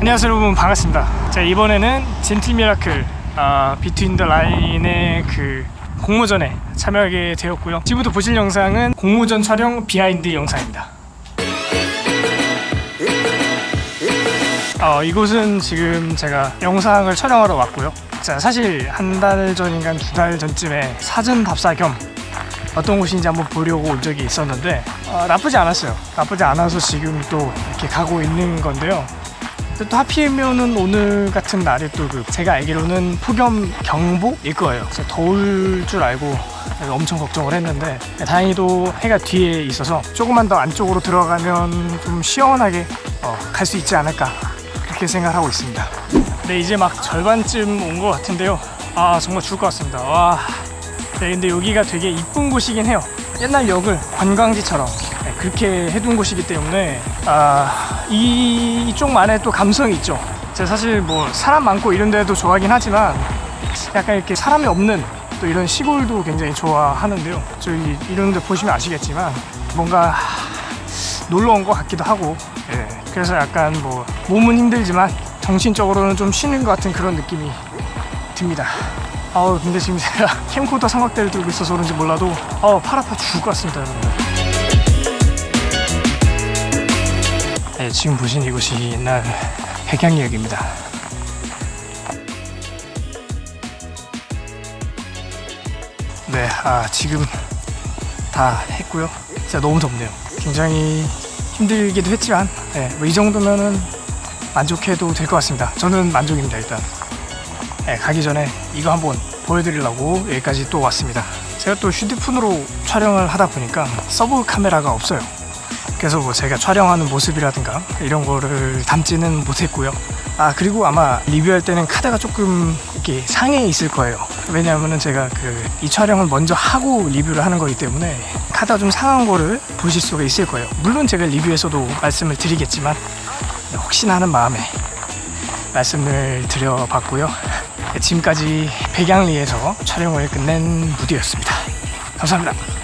안녕하세요 여러분. 반갑습니다. 자 이번에는 Gentle Miracle 아, Between the Line의 그 공모전에 참여하게 되었고요. 지금부터 보실 영상은 공모전 촬영 비하인드 영상입니다. 어, 이곳은 지금 제가 영상을 촬영하러 왔고요. 자 사실 한 달 전인가 두 달 전쯤에 사전 답사 겸 어떤 곳인지 한번 보려고 온 적이 있었는데 어, 나쁘지 않았어요. 나쁘지 않아서 지금 또 이렇게 가고 있는 건데요 또 하필이면은 오늘 같은 날이 또 그 제가 알기로는 폭염 경보일 거예요. 그래서 더울 줄 알고 엄청 걱정을 했는데 다행히도 해가 뒤에 있어서 조금만 더 안쪽으로 들어가면 좀 시원하게 어, 갈 수 있지 않을까 그렇게 생각하고 있습니다. 네 이제 막 절반쯤 온 것 같은데요. 아 정말 죽을 것 같습니다. 와. 네 근데 여기가 되게 이쁜 곳이긴 해요. 옛날 역을 관광지처럼 네, 그렇게 해둔 곳이기 때문에 아, 이, 이쪽만의 또 감성이 있죠. 제가 사실 뭐 사람 많고 이런 데도 좋아하긴 하지만 약간 이렇게 사람이 없는 또 이런 시골도 굉장히 좋아하는데요. 저희 이런 데 보시면 아시겠지만 뭔가 놀러 온 것 같기도 하고 예, 그래서 약간 뭐 몸은 힘들지만 정신적으로는 좀 쉬는 것 같은 그런 느낌이 듭니다. 아우 근데 지금 제가 캠코더 삼각대를 들고 있어서 그런지 몰라도 아우 팔 아파 죽을 것 같습니다 여러분들 네, 지금 보신 이곳이 옛날 백양역입니다. 네, 아 지금 다 했고요. 진짜 너무 덥네요. 굉장히 힘들기도 했지만 네, 뭐이 정도면은 만족해도 될 것 같습니다. 저는 만족입니다 일단. 네, 가기 전에 이거 한번 보여드리려고 여기까지 또 왔습니다. 제가 또 휴대폰으로 촬영을 하다 보니까 서브 카메라가 없어요 그래서 뭐 제가 촬영하는 모습이라든가 이런 거를 담지는 못했고요. 아 그리고 아마 리뷰할 때는 카드가 조금 이렇게 상해 있을 거예요. 왜냐하면 제가 그 이 촬영을 먼저 하고 리뷰를 하는 거기 때문에 카드가 좀 상한 거를 보실 수가 있을 거예요. 물론 제가 리뷰에서도 말씀을 드리겠지만 혹시나 하는 마음에 말씀을 드려봤고요. 지금까지 백양리에서 촬영을 끝낸 무디였습니다. 감사합니다